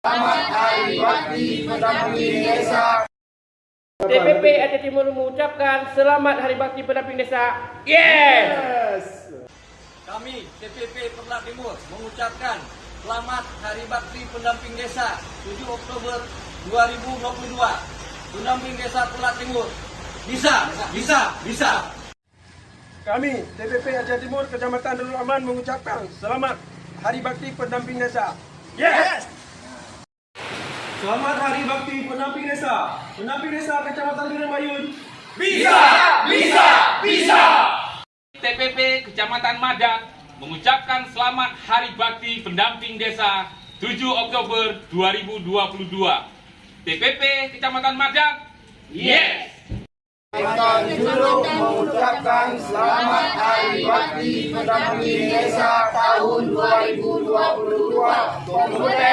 Selamat Hari Bakti Pendamping Desa. TPP Aceh Timur mengucapkan Selamat Hari Bakti Pendamping Desa. Yes! Kami TPP Perlak Timur mengucapkan Selamat Hari Bakti Pendamping Desa 7 Oktober 2022. Pendamping Desa Perlak Timur. Bisa, bisa, bisa. Kami TPP Aceh Timur Kecamatan Darul Aman mengucapkan selamat Hari Bakti Pendamping Desa. Yes! Selamat Hari Bakti Pendamping Desa. Pendamping Desa Kecamatan Binamayun. TPP Kecamatan Madat mengucapkan selamat Hari Bakti Pendamping Desa 7 Oktober 2022. TPP Kecamatan Madat, yes! Kota Juluk mengucapkan Selamat Hari Bakti Pendamping Desa tahun 2022. Pemuda